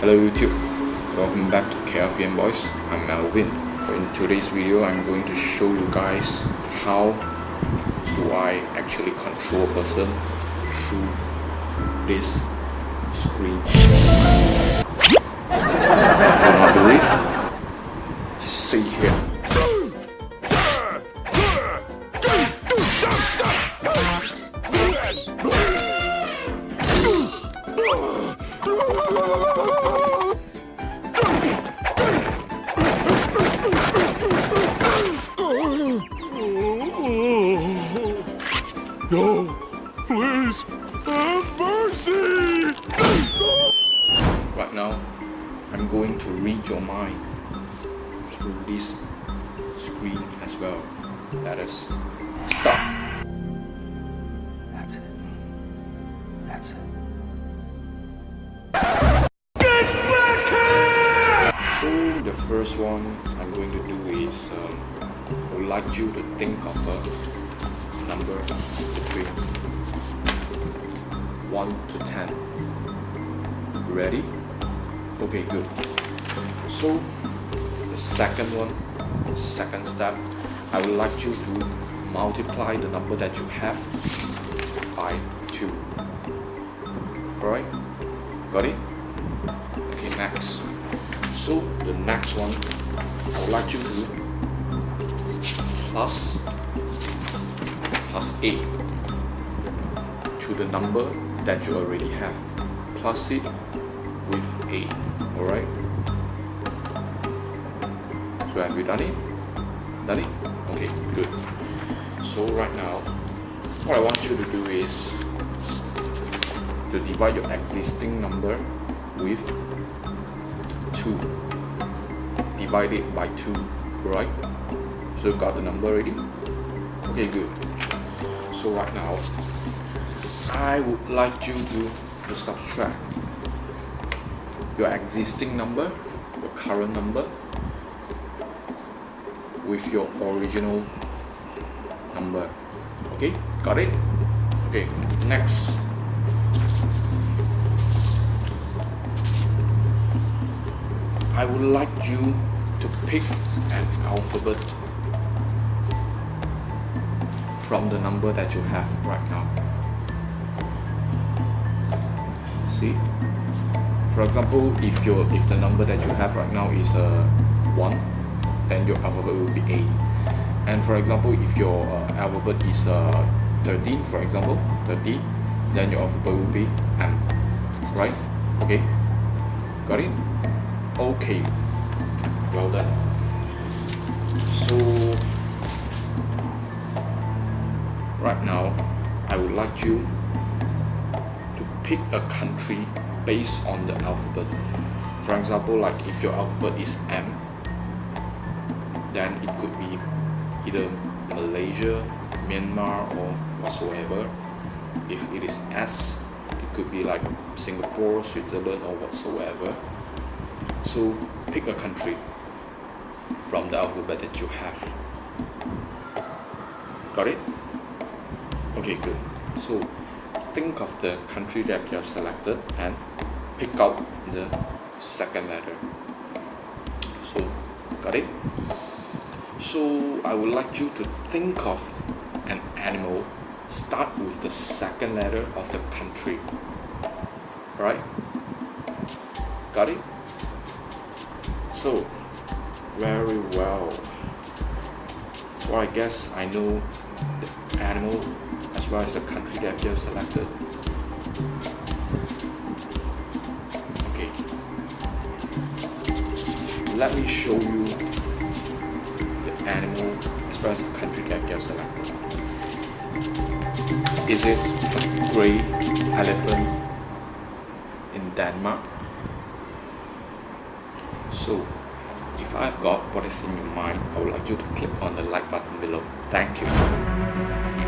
Hello YouTube, welcome back to KFBM Boys, I'm Melvin. In today's video, I'm going to show you guys how do I actually control a person through this screen. Going to read your mind through this screen as well. Let us start. That's it. That's it. Get back So the first one I'm going to do is um, I would like you to think of a number between 1 to 10. Ready? Okay, good. So, the second one, second step, I would like you to multiply the number that you have by 2. Alright? Got it? Okay, next. So, the next one, I would like you to plus plus 8 to the number that you already have plus it with 8 alright? So have you done it? done it? okay good. So right now what I want you to do is to divide your existing number with 2 divide it by 2 right so you got the number already? Okay good. So right now I would like you to, to subtract your existing number your current number with your original number okay got it okay next I would like you to pick an alphabet from the number that you have right now. See? For example, if your if the number that you have right now is uh, 1, then your alphabet will be A. And for example, if your uh, alphabet is uh, 13, for example, 13, then your alphabet will be M. Right? Okay? Got it? Okay. Well done. So right now I would like you pick a country based on the alphabet. For example like if your alphabet is M then it could be either Malaysia, Myanmar or whatsoever. If it is S it could be like Singapore, Switzerland or whatsoever. So pick a country from the alphabet that you have. Got it? okay good. So think of the country that you have selected and pick out the second letter so got it? So I would like you to think of an animal. Start with the second letter of the country. Right got it? So very well. So I guess I know the animal as well as the country that you have selected. Okay. Let me show you the animal as well as the country that you have selected. Is it a grey elephant in Denmark? So, if I've got what is in your mind, I would like you to click on the like button below. Thank you.